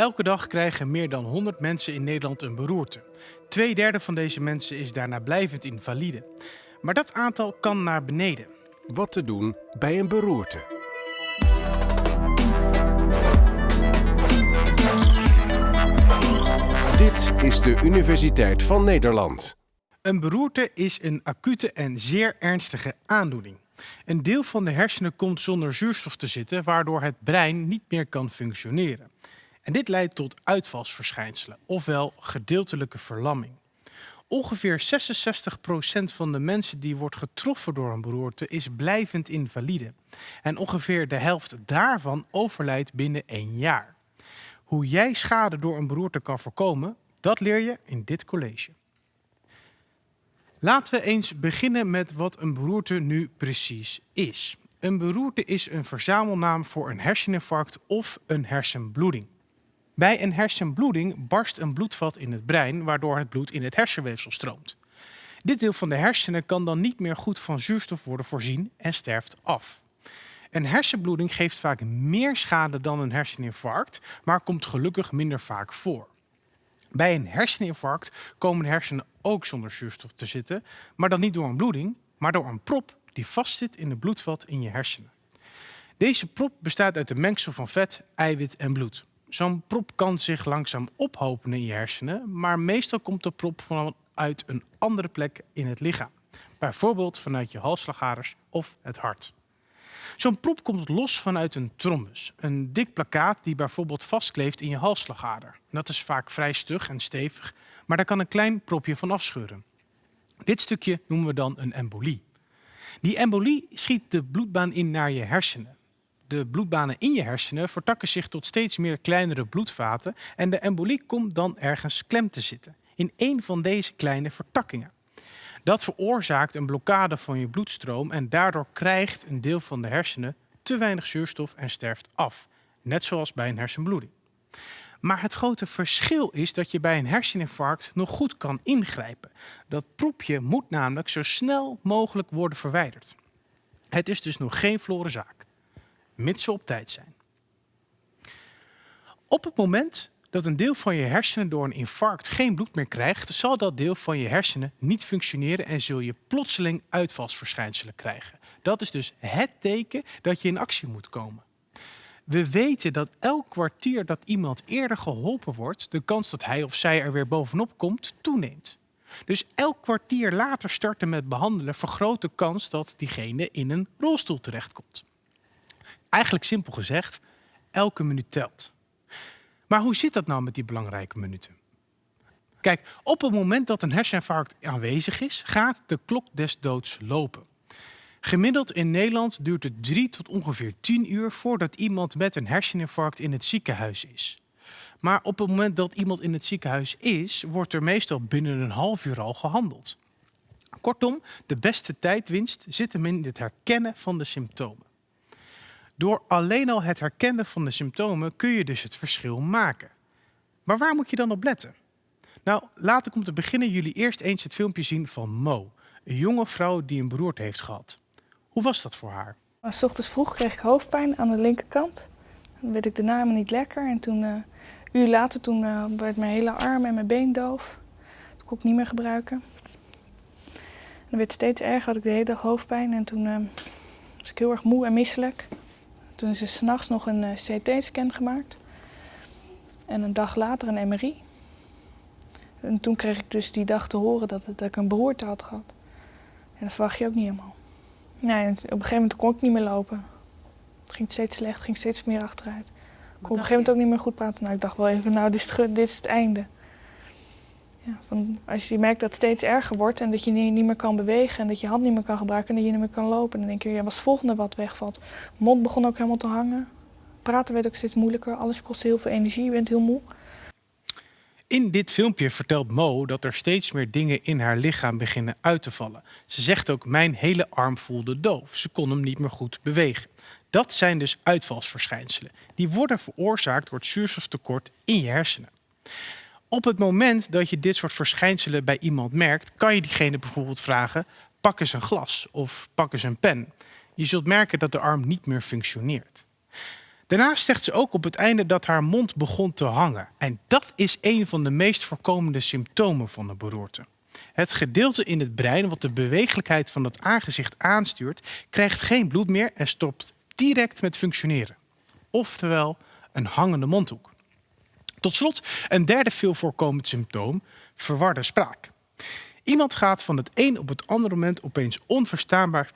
Elke dag krijgen meer dan 100 mensen in Nederland een beroerte. Tweederde van deze mensen is daarna blijvend invalide. Maar dat aantal kan naar beneden. Wat te doen bij een beroerte. Dit is de Universiteit van Nederland. Een beroerte is een acute en zeer ernstige aandoening. Een deel van de hersenen komt zonder zuurstof te zitten, waardoor het brein niet meer kan functioneren. Dit leidt tot uitvalsverschijnselen, ofwel gedeeltelijke verlamming. Ongeveer 66% van de mensen die wordt getroffen door een beroerte is blijvend invalide. En ongeveer de helft daarvan overlijdt binnen één jaar. Hoe jij schade door een beroerte kan voorkomen, dat leer je in dit college. Laten we eens beginnen met wat een beroerte nu precies is. Een beroerte is een verzamelnaam voor een herseninfarct of een hersenbloeding. Bij een hersenbloeding barst een bloedvat in het brein, waardoor het bloed in het hersenweefsel stroomt. Dit deel van de hersenen kan dan niet meer goed van zuurstof worden voorzien en sterft af. Een hersenbloeding geeft vaak meer schade dan een herseninfarct, maar komt gelukkig minder vaak voor. Bij een herseninfarct komen de hersenen ook zonder zuurstof te zitten, maar dan niet door een bloeding, maar door een prop die vastzit in het bloedvat in je hersenen. Deze prop bestaat uit een mengsel van vet, eiwit en bloed. Zo'n prop kan zich langzaam ophopen in je hersenen, maar meestal komt de prop vanuit een andere plek in het lichaam. Bijvoorbeeld vanuit je halsslagaders of het hart. Zo'n prop komt los vanuit een trombus, een dik plakkaat die bijvoorbeeld vastkleeft in je halsslagader. Dat is vaak vrij stug en stevig, maar daar kan een klein propje van afscheuren. Dit stukje noemen we dan een embolie. Die embolie schiet de bloedbaan in naar je hersenen. De bloedbanen in je hersenen vertakken zich tot steeds meer kleinere bloedvaten en de embolie komt dan ergens klem te zitten, in een van deze kleine vertakkingen. Dat veroorzaakt een blokkade van je bloedstroom en daardoor krijgt een deel van de hersenen te weinig zuurstof en sterft af, net zoals bij een hersenbloeding. Maar het grote verschil is dat je bij een herseninfarct nog goed kan ingrijpen. Dat proepje moet namelijk zo snel mogelijk worden verwijderd. Het is dus nog geen verloren zaak, mits ze op tijd zijn. Op het moment dat een deel van je hersenen door een infarct geen bloed meer krijgt, zal dat deel van je hersenen niet functioneren en zul je plotseling uitvalsverschijnselen krijgen. Dat is dus het teken dat je in actie moet komen. We weten dat elk kwartier dat iemand eerder geholpen wordt, de kans dat hij of zij er weer bovenop komt, toeneemt. Dus elk kwartier later starten met behandelen vergroot de kans dat diegene in een rolstoel terechtkomt. Eigenlijk simpel gezegd, elke minuut telt. Maar hoe zit dat nou met die belangrijke minuten? Kijk, op het moment dat een herseninfarct aanwezig is, gaat de klok des doods lopen. Gemiddeld in Nederland duurt het 3 tot ongeveer 10 uur voordat iemand met een herseninfarct in het ziekenhuis is. Maar op het moment dat iemand in het ziekenhuis is, wordt er meestal binnen een half uur al gehandeld. Kortom, de beste tijdwinst zit hem in het herkennen van de symptomen. Door alleen al het herkennen van de symptomen kun je dus het verschil maken. Maar waar moet je dan op letten? Nou, laat ik om te beginnen jullie eerst eens het filmpje zien van Mo, een jonge vrouw die een beroerte heeft gehad. Hoe was dat voor haar? S ochtends vroeg kreeg ik hoofdpijn aan de linkerkant. Dan werd ik daarna helemaal niet lekker. En toen, uh, een uur later, toen uh, werd mijn hele arm en mijn been doof. Dat kon ik niet meer gebruiken. En dan werd steeds erger, had ik de hele dag hoofdpijn. En toen uh, was ik heel erg moe en misselijk. Toen is er s'nachts nog een uh, CT-scan gemaakt. En een dag later een MRI. En toen kreeg ik dus die dag te horen dat, dat ik een beroerte had gehad. En dat verwacht je ook niet helemaal. Nee, op een gegeven moment kon ik niet meer lopen. Het ging steeds slecht, ging steeds meer achteruit. Ik kon op een gegeven moment ook niet meer goed praten. Nou, ik dacht wel even, nou, dit is het, dit is het einde. Ja, van, als je merkt dat het steeds erger wordt en dat je niet, meer kan bewegen en dat je hand niet meer kan gebruiken en dat je niet meer kan lopen, dan denk je, ja, wat is het volgende wat wegvalt? Mond begon ook helemaal te hangen. Praten werd ook steeds moeilijker. Alles kost heel veel energie. Je bent heel moe. In dit filmpje vertelt Mo dat er steeds meer dingen in haar lichaam beginnen uit te vallen. Ze zegt ook, mijn hele arm voelde doof. Ze kon hem niet meer goed bewegen. Dat zijn dus uitvalsverschijnselen. Die worden veroorzaakt door het zuurstoftekort in je hersenen. Op het moment dat je dit soort verschijnselen bij iemand merkt, kan je diegene bijvoorbeeld vragen, pak eens een glas of pak eens een pen. Je zult merken dat de arm niet meer functioneert. Daarnaast zegt ze ook op het einde dat haar mond begon te hangen. En dat is een van de meest voorkomende symptomen van de beroerte. Het gedeelte in het brein wat de bewegelijkheid van het aangezicht aanstuurt, krijgt geen bloed meer en stopt direct met functioneren. Oftewel een hangende mondhoek. Tot slot een derde veel voorkomend symptoom, verwarde spraak. Iemand gaat van het een op het andere moment opeens onverstaanbaar.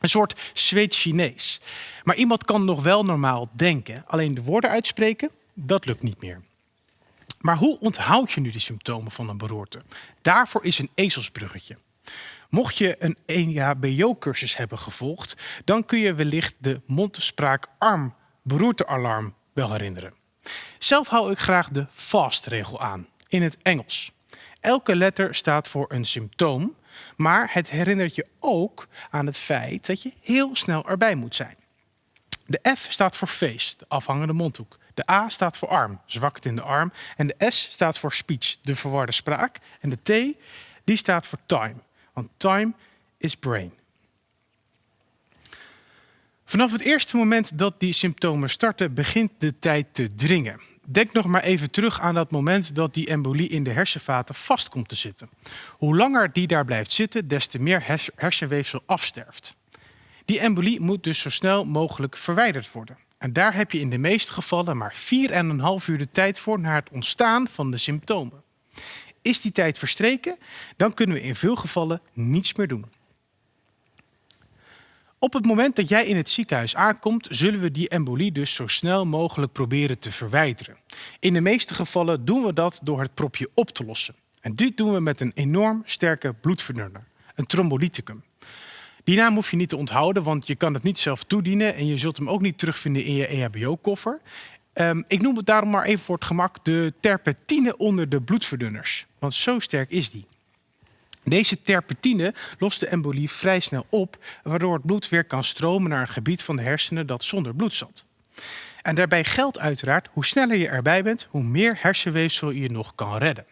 Een soort Zweeds Chinees. Maar iemand kan nog wel normaal denken. Alleen de woorden uitspreken, dat lukt niet meer. Maar hoe onthoud je nu de symptomen van een beroerte? Daarvoor is een ezelsbruggetje. Mocht je een EHBO-cursus hebben gevolgd, dan kun je wellicht de mondspraak-arm beroertealarm wel herinneren. Zelf hou ik graag de FAST-regel aan, in het Engels. Elke letter staat voor een symptoom, maar het herinnert je ook aan het feit dat je heel snel erbij moet zijn. De F staat voor face, de afhangende mondhoek. De A staat voor arm, zwakte in de arm. En de S staat voor speech, de verwarde spraak. En de T, die staat voor time, want time is brain. Vanaf het eerste moment dat die symptomen starten, begint de tijd te dringen. Denk nog maar even terug aan dat moment dat die embolie in de hersenvaten vast komt te zitten. Hoe langer die daar blijft zitten, des te meer hersenweefsel afsterft. Die embolie moet dus zo snel mogelijk verwijderd worden. En daar heb je in de meeste gevallen maar 4,5 uur de tijd voor na het ontstaan van de symptomen. Is die tijd verstreken, dan kunnen we in veel gevallen niets meer doen. Op het moment dat jij in het ziekenhuis aankomt, zullen we die embolie dus zo snel mogelijk proberen te verwijderen. In de meeste gevallen doen we dat door het propje op te lossen. En dit doen we met een enorm sterke bloedverdunner, een trombolyticum. Die naam hoef je niet te onthouden, want je kan het niet zelf toedienen en je zult hem ook niet terugvinden in je EHBO-koffer. Um, ik noem het daarom maar even voor het gemak de terpentine onder de bloedverdunners, want zo sterk is die. Deze terpentine lost de embolie vrij snel op, waardoor het bloed weer kan stromen naar een gebied van de hersenen dat zonder bloed zat. En daarbij geldt uiteraard, hoe sneller je erbij bent, hoe meer hersenweefsel je nog kan redden.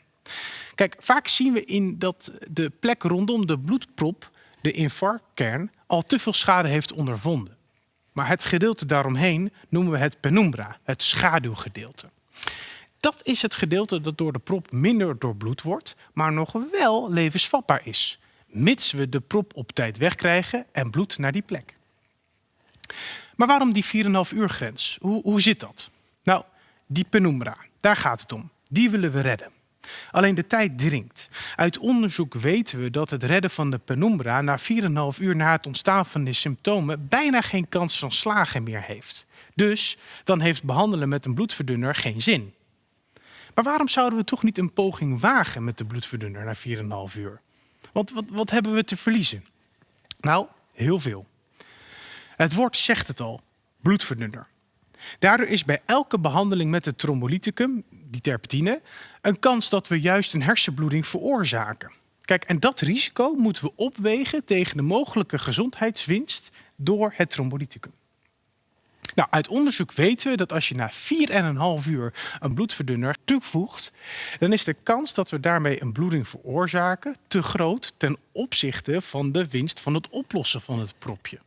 Kijk, vaak zien we in dat de plek rondom de bloedprop, de infarctkern, al te veel schade heeft ondervonden. Maar het gedeelte daaromheen noemen we het penumbra, het schaduwgedeelte. Dat is het gedeelte dat door de prop minder doorbloed wordt, maar nog wel levensvatbaar is. Mits we de prop op tijd wegkrijgen en bloed naar die plek. Maar waarom die 4,5 uur grens? Hoe, hoe zit dat? Nou, die penumbra, daar gaat het om. Die willen we redden. Alleen de tijd dringt. Uit onderzoek weten we dat het redden van de penumbra na 4,5 uur na het ontstaan van de symptomen bijna geen kans van slagen meer heeft. Dus dan heeft behandelen met een bloedverdunner geen zin. Maar waarom zouden we toch niet een poging wagen met de bloedverdunner na 4,5 uur? Want wat, wat hebben we te verliezen? Nou, heel veel. Het woord zegt het al, bloedverdunner. Daardoor is bij elke behandeling met het trombolyticum, die terpentine, een kans dat we juist een hersenbloeding veroorzaken. Kijk, en dat risico moeten we opwegen tegen de mogelijke gezondheidswinst door het trombolyticum. Nou, uit onderzoek weten we dat als je na 4,5 uur een bloedverdunner toevoegt, dan is de kans dat we daarmee een bloeding veroorzaken te groot ten opzichte van de winst van het oplossen van het propje.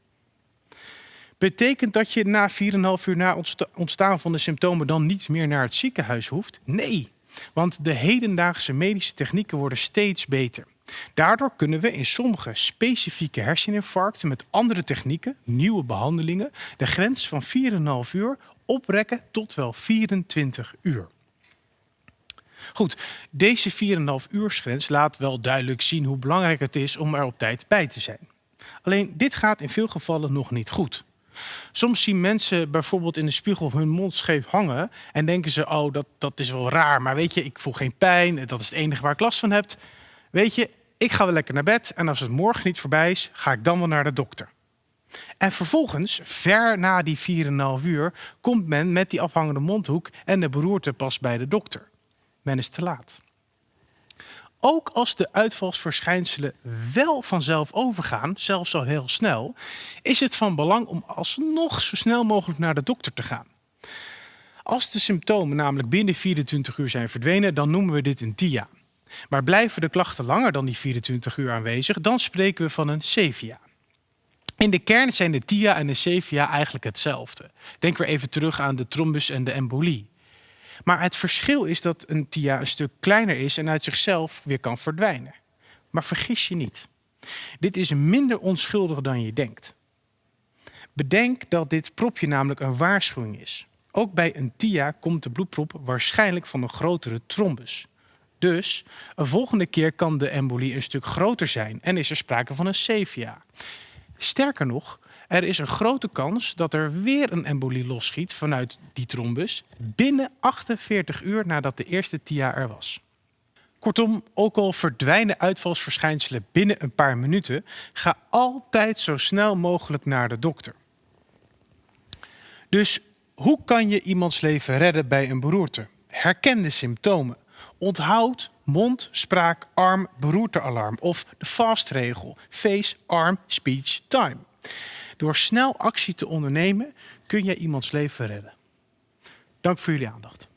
Betekent dat je na 4,5 uur na ontstaan van de symptomen dan niet meer naar het ziekenhuis hoeft? Nee, want de hedendaagse medische technieken worden steeds beter. Daardoor kunnen we in sommige specifieke herseninfarcten met andere technieken, nieuwe behandelingen, de grens van 4,5 uur oprekken tot wel 24 uur. Goed, deze 4,5 uursgrens laat wel duidelijk zien hoe belangrijk het is om er op tijd bij te zijn. Alleen dit gaat in veel gevallen nog niet goed. Soms zien mensen bijvoorbeeld in de spiegel hun mond scheef hangen en denken ze, oh dat, dat is wel raar, maar weet je, ik voel geen pijn, dat is het enige waar ik last van heb. Weet je, ik ga wel lekker naar bed en als het morgen niet voorbij is, ga ik dan wel naar de dokter. En vervolgens, ver na die 4,5 uur, komt men met die afhangende mondhoek en de beroerte pas bij de dokter. Men is te laat. Ook als de uitvalsverschijnselen wel vanzelf overgaan, zelfs al heel snel, is het van belang om alsnog zo snel mogelijk naar de dokter te gaan. Als de symptomen namelijk binnen 24 uur zijn verdwenen, dan noemen we dit een TIA. Maar blijven de klachten langer dan die 24 uur aanwezig, dan spreken we van een CVA. In de kern zijn de TIA en de CVA eigenlijk hetzelfde. Denk weer even terug aan de trombus en de embolie. Maar het verschil is dat een TIA een stuk kleiner is en uit zichzelf weer kan verdwijnen. Maar vergis je niet. Dit is minder onschuldig dan je denkt. Bedenk dat dit propje namelijk een waarschuwing is. Ook bij een TIA komt de bloedprop waarschijnlijk van een grotere trombus. Dus een volgende keer kan de embolie een stuk groter zijn en is er sprake van een CVA. Sterker nog, er is een grote kans dat er weer een embolie losschiet vanuit die trombus binnen 48 uur nadat de eerste TIA er was. Kortom, ook al verdwijnen uitvalsverschijnselen binnen een paar minuten, ga altijd zo snel mogelijk naar de dokter. Dus hoe kan je iemands leven redden bij een beroerte? Herken de symptomen. Onthoud mond, spraak, arm, beroertealarm of de FAST-regel. Face, arm, speech, time. Door snel actie te ondernemen kun je iemands leven redden. Dank voor jullie aandacht.